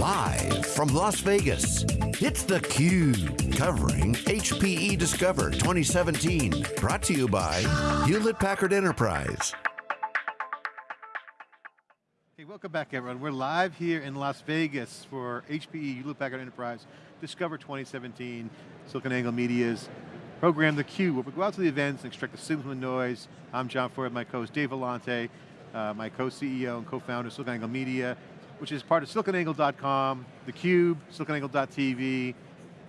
Live from Las Vegas, it's theCUBE, covering HPE Discover 2017. Brought to you by Hewlett-Packard Enterprise. Hey, welcome back everyone. We're live here in Las Vegas for HPE Hewlett-Packard Enterprise Discover 2017, SiliconANGLE Media's program theCUBE, where we go out to the events and extract the signal from the noise. I'm John Furrier, my co-host Dave Vellante, uh, my co-CEO and co-founder of SiliconANGLE Media, which is part of siliconangle.com, theCUBE, siliconangle.tv,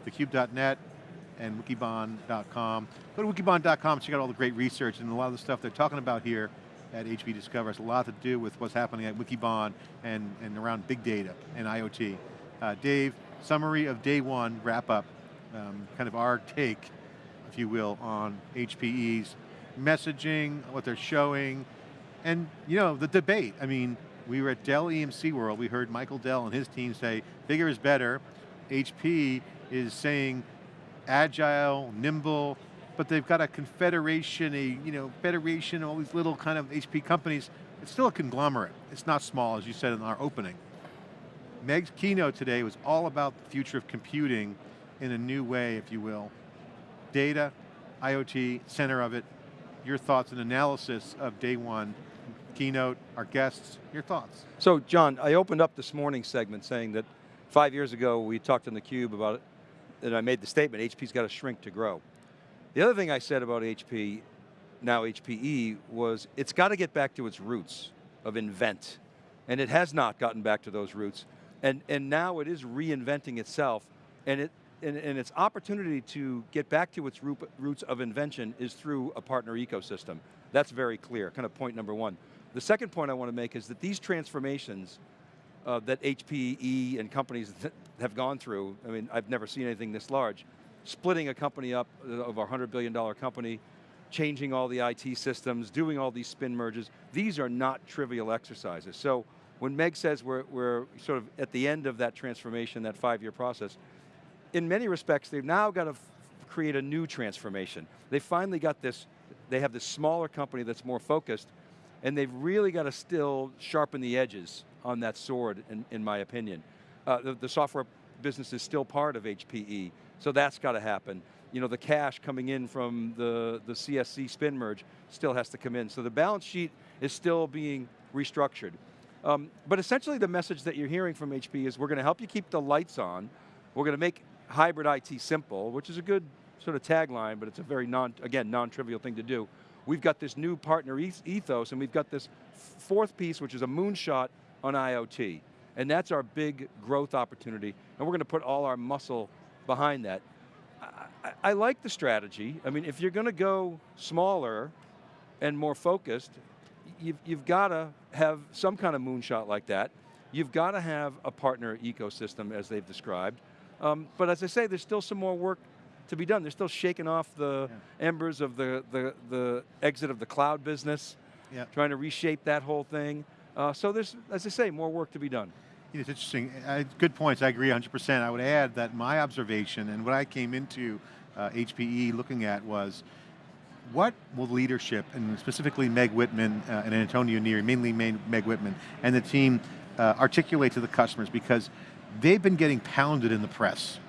thecube.net, and wikibon.com. Go to wikibon.com, check out all the great research and a lot of the stuff they're talking about here at HPE Discover has a lot to do with what's happening at Wikibon and, and around big data and IoT. Uh, Dave, summary of day one, wrap up, um, kind of our take, if you will, on HPE's messaging, what they're showing, and you know, the debate. I mean, we were at Dell EMC World, we heard Michael Dell and his team say, bigger is better. HP is saying agile, nimble, but they've got a confederation, a you know, federation, all these little kind of HP companies. It's still a conglomerate. It's not small, as you said in our opening. Meg's keynote today was all about the future of computing in a new way, if you will. Data, IoT, center of it. Your thoughts and analysis of day one keynote, our guests, your thoughts. So John, I opened up this morning segment saying that five years ago we talked in theCUBE about it, and I made the statement, HP's got to shrink to grow. The other thing I said about HP, now HPE, was it's got to get back to its roots of invent. And it has not gotten back to those roots. And, and now it is reinventing itself, and, it, and, and its opportunity to get back to its roots of invention is through a partner ecosystem. That's very clear, kind of point number one. The second point I want to make is that these transformations uh, that HPE and companies have gone through, I mean, I've never seen anything this large, splitting a company up uh, of a $100 billion company, changing all the IT systems, doing all these spin merges, these are not trivial exercises. So when Meg says we're, we're sort of at the end of that transformation, that five-year process, in many respects, they've now got to create a new transformation. They finally got this, they have this smaller company that's more focused, and they've really got to still sharpen the edges on that sword, in, in my opinion. Uh, the, the, software business is still part of HPE, so that's got to happen. You know, the cash coming in from the, the CSC spin merge still has to come in. So the balance sheet is still being restructured. Um, but essentially the message that you're hearing from HP is we're going to help you keep the lights on, we're going to make hybrid IT simple, which is a good sort of tagline, but it's a very non, again, non-trivial thing to do. We've got this new partner ethos and we've got this fourth piece, which is a moonshot on IoT. And that's our big growth opportunity. And we're going to put all our muscle behind that. I, I like the strategy. I mean, if you're going to go smaller and more focused, you've, you've got to have some kind of moonshot like that. You've got to have a partner ecosystem as they've described. Um, but as I say, there's still some more work to be done. They're still shaking off the yeah. embers of the, the, the exit of the cloud business, yeah. trying to reshape that whole thing. Uh, so there's, as I say, more work to be done. It's interesting, uh, good points, I agree 100%. I would add that my observation and what I came into uh, HPE looking at was, what will leadership, and specifically Meg Whitman uh, and Antonio Neri, mainly Meg Whitman, and the team uh, articulate to the customers because they've been getting pounded in the press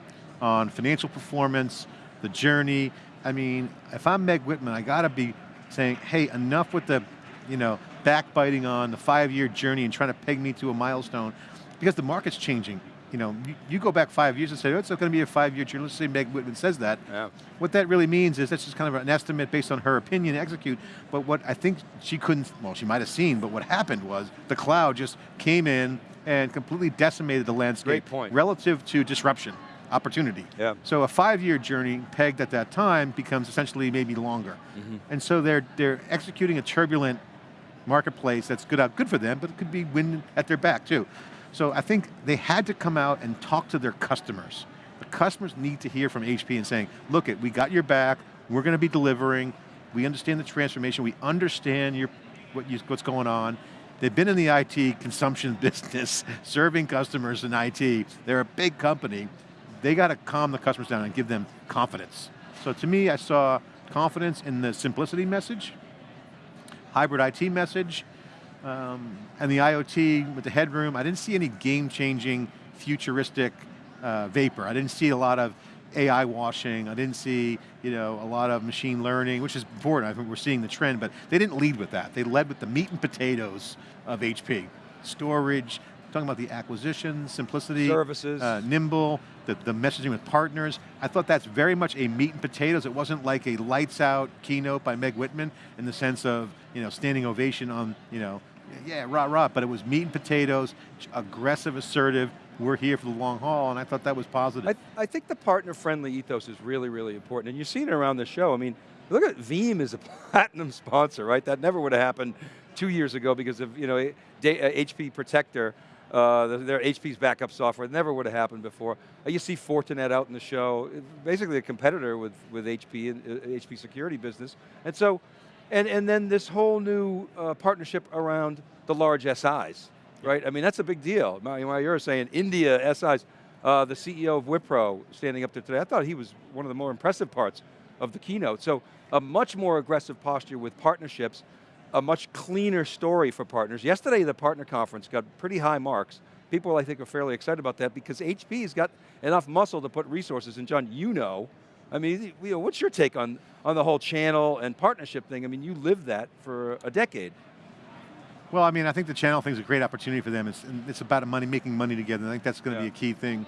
on financial performance, the journey. I mean, if I'm Meg Whitman, I got to be saying, hey, enough with the, you know, backbiting on the five-year journey and trying to peg me to a milestone, because the market's changing. You know, you, you go back five years and say, oh, it's not going to be a five-year journey. Let's say Meg Whitman says that. Yeah. What that really means is that's just kind of an estimate based on her opinion, execute. But what I think she couldn't, well, she might have seen, but what happened was the cloud just came in and completely decimated the landscape. Great point. Relative to disruption opportunity. Yeah. So a five-year journey pegged at that time becomes essentially maybe longer. Mm -hmm. And so they're, they're executing a turbulent marketplace that's good out, good for them, but it could be wind at their back too. So I think they had to come out and talk to their customers. The customers need to hear from HP and saying, look it, we got your back, we're going to be delivering, we understand the transformation, we understand your, what you, what's going on, They've been in the IT consumption business, serving customers in IT. They're a big company they got to calm the customers down and give them confidence. So to me, I saw confidence in the simplicity message, hybrid IT message, um, and the IoT with the headroom. I didn't see any game-changing futuristic uh, vapor. I didn't see a lot of AI washing. I didn't see you know, a lot of machine learning, which is important. I think we're seeing the trend, but they didn't lead with that. They led with the meat and potatoes of HP. Storage, talking about the acquisition, simplicity, services, uh, nimble, the, the messaging with partners. I thought that's very much a meat and potatoes. It wasn't like a lights out keynote by Meg Whitman in the sense of you know standing ovation on you know yeah rah rah, but it was meat and potatoes, aggressive, assertive. We're here for the long haul, and I thought that was positive. I, I think the partner-friendly ethos is really, really important, and you've seen it around the show. I mean, look at Veeam is a platinum sponsor, right? That never would have happened two years ago because of you know HP uh, Protector uh, their HP's backup software. It never would have happened before. You see Fortinet out in the show, basically a competitor with, with HP and uh, HP security business. And so, and, and then this whole new uh, partnership around the large SIs, right? I mean, that's a big deal. You're saying India SIs, uh, the CEO of Wipro standing up there today, I thought he was one of the more impressive parts of the keynote. So a much more aggressive posture with partnerships a much cleaner story for partners. Yesterday, the partner conference got pretty high marks. People, I think, are fairly excited about that because HP's got enough muscle to put resources, and John, you know, I mean, what's your take on, on the whole channel and partnership thing? I mean, you lived that for a decade. Well, I mean, I think the channel thing is a great opportunity for them. It's, it's about money, making money together. I think that's going to yeah. be a key thing.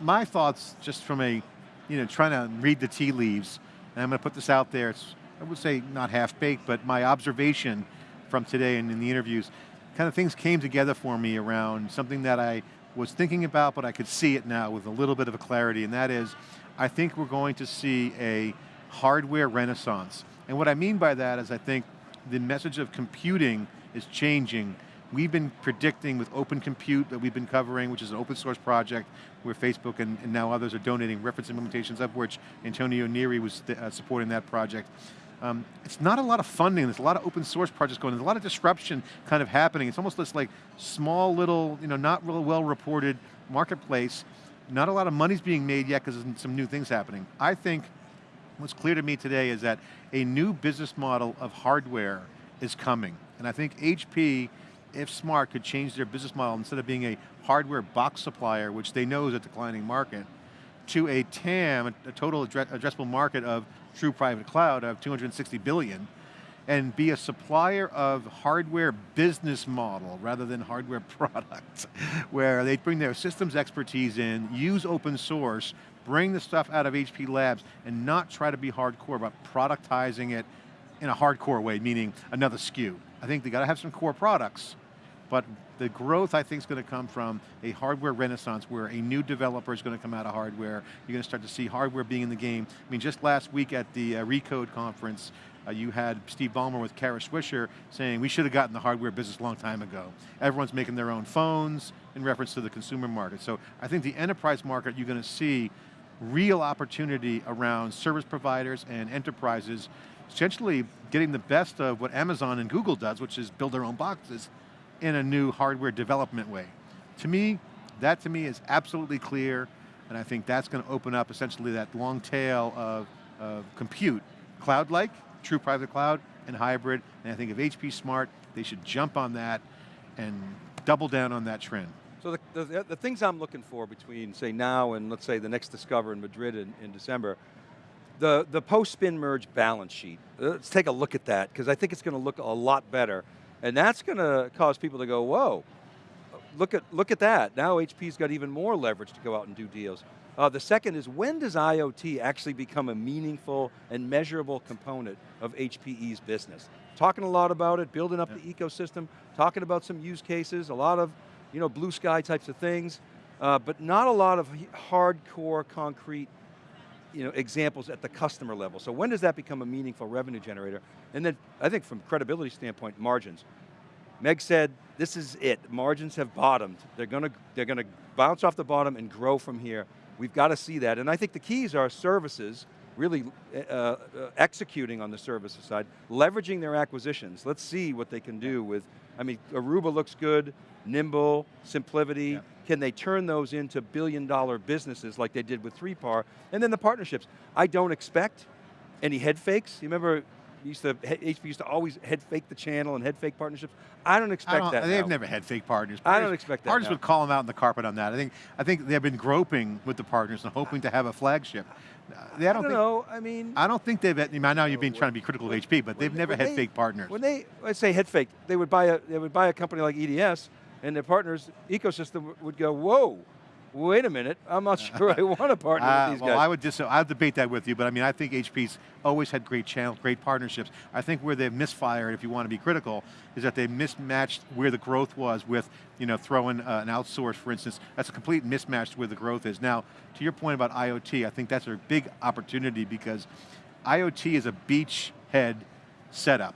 My thoughts, just from a, you know, trying to read the tea leaves, and I'm going to put this out there, it's I would say not half-baked, but my observation from today and in the interviews, kind of things came together for me around something that I was thinking about, but I could see it now with a little bit of a clarity, and that is, I think we're going to see a hardware renaissance. And what I mean by that is I think the message of computing is changing We've been predicting with Open Compute that we've been covering, which is an open source project where Facebook and, and now others are donating reference implementations of which Antonio Neri was uh, supporting that project. Um, it's not a lot of funding, there's a lot of open source projects going, there's a lot of disruption kind of happening. It's almost this like small little, you know, not real well reported marketplace. Not a lot of money's being made yet because there's some new things happening. I think what's clear to me today is that a new business model of hardware is coming. And I think HP, if smart, could change their business model instead of being a hardware box supplier, which they know is a declining market, to a TAM, a total addressable market of true private cloud of 260 billion, and be a supplier of hardware business model rather than hardware product, where they bring their systems expertise in, use open source, bring the stuff out of HP Labs, and not try to be hardcore about productizing it in a hardcore way, meaning another SKU. I think they got to have some core products, but the growth I think is going to come from a hardware renaissance where a new developer is going to come out of hardware. You're going to start to see hardware being in the game. I mean, just last week at the uh, Recode conference, uh, you had Steve Ballmer with Kara Swisher saying we should have gotten the hardware business a long time ago. Everyone's making their own phones in reference to the consumer market. So I think the enterprise market, you're going to see real opportunity around service providers and enterprises essentially getting the best of what Amazon and Google does, which is build their own boxes, in a new hardware development way. To me, that to me is absolutely clear, and I think that's going to open up essentially that long tail of, of compute, cloud-like, true private cloud, and hybrid, and I think if HP smart, they should jump on that and double down on that trend. So the, the, the things I'm looking for between, say, now and let's say the next Discover in Madrid in, in December, the, the post-spin merge balance sheet. Let's take a look at that, because I think it's going to look a lot better and that's going to cause people to go, whoa, look at, look at that. Now HP's got even more leverage to go out and do deals. Uh, the second is when does IoT actually become a meaningful and measurable component of HPE's business? Talking a lot about it, building up yeah. the ecosystem, talking about some use cases, a lot of you know, blue sky types of things, uh, but not a lot of hardcore, concrete you know, examples at the customer level. So when does that become a meaningful revenue generator? And then I think from credibility standpoint, margins. Meg said, this is it, margins have bottomed. They're going to, they're going to bounce off the bottom and grow from here. We've got to see that. And I think the keys are services, really uh, uh, executing on the services side, leveraging their acquisitions. Let's see what they can do with, I mean, Aruba looks good, nimble, SimpliVity, yeah. can they turn those into billion dollar businesses like they did with 3PAR? And then the partnerships. I don't expect any head fakes. You remember used to, HP used to always head fake the channel and head fake partnerships. I don't expect I don't, that They've now. never had fake partners. I don't expect that Partners now. would call them out in the carpet on that. I think I think they've been groping with the partners and hoping to have a flagship. Uh, They, I I don't don't think, know, I mean. I don't think they've. I know you've been trying to be critical of HP, but they've never had they- fake partners. When they, I say head fake, they would buy a, they would buy a company like EDS and their partners ecosystem would go, whoa, wait a minute, I'm not sure I want to partner Uh, with these well, guys. I would dis I'll debate that with you, but I mean, I think HP's always had great channel, great partnerships. I think where they've misfired, if you want to be critical, is that they mismatched where the growth was with, you know, throwing uh, an outsource, for instance. That's a complete mismatch where the growth is. Now, to your point about IoT, I think that's a big opportunity because IoT is a beachhead setup.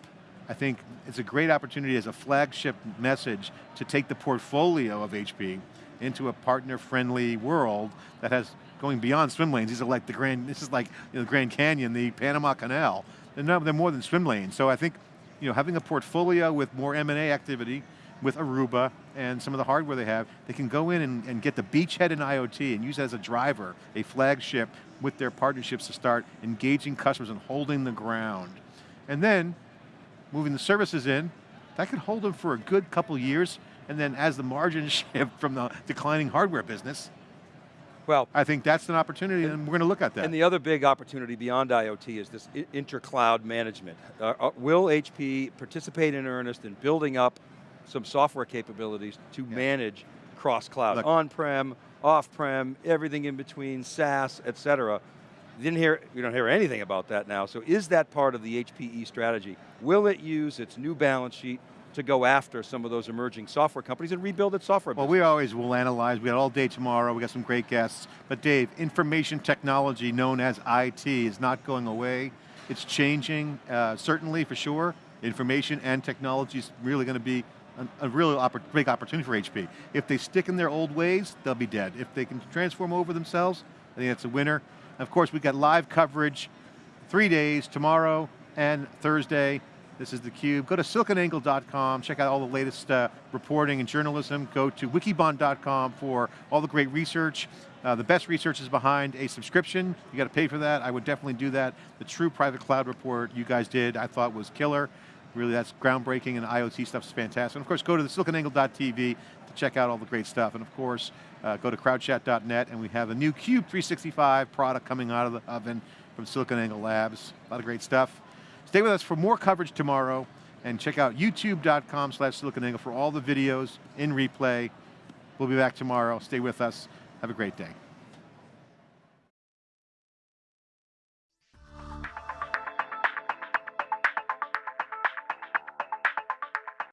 I think it's a great opportunity as a flagship message to take the portfolio of HP into a partner-friendly world that has going beyond swim lanes. These are like the Grand, this is like you know, the Grand Canyon, the Panama Canal. They're, they're more than swim lanes. So I think you know, having a portfolio with more M&A activity, with Aruba and some of the hardware they have, they can go in and, and get the beachhead in IoT and use as a driver, a flagship with their partnerships to start engaging customers and holding the ground. And then, moving the services in, that could hold them for a good couple years, and then as the margins shift from the declining hardware business, well, I think that's an opportunity and, we're going to look at that. And the other big opportunity beyond IoT is this inter-cloud management. Uh, uh, will HP participate in earnest in building up some software capabilities to manage cross-cloud, on-prem, off-prem, everything in between, SaaS, et cetera. Didn't hear, you don't hear anything about that now, so is that part of the HPE strategy? Will it use its new balance sheet to go after some of those emerging software companies and rebuild its software Well, business? we always will analyze. We got all day tomorrow. We got some great guests. But Dave, information technology known as IT is not going away. It's changing, uh, certainly for sure. Information and technology is really going to be a, a real oppor big opportunity for HP. If they stick in their old ways, they'll be dead. If they can transform over themselves, I think that's a winner. And of course, we've got live coverage three days, tomorrow and Thursday. This is theCUBE. Go to siliconangle.com, check out all the latest uh, reporting and journalism. Go to wikibon.com for all the great research. Uh, the best research is behind a subscription. You got to pay for that. I would definitely do that. The true private cloud report you guys did, I thought was killer. Really, that's groundbreaking and IoT stuff is fantastic. And of course, go to the siliconangle.tv to check out all the great stuff. And of course, uh, go to crowdchat.net and we have a new Cube 365 product coming out of the oven from SiliconANGLE Labs. A lot of great stuff. Stay with us for more coverage tomorrow and check out youtube.com slash siliconangle for all the videos in replay. We'll be back tomorrow. Stay with us. Have a great day.